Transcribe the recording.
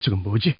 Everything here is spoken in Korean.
저건 뭐지?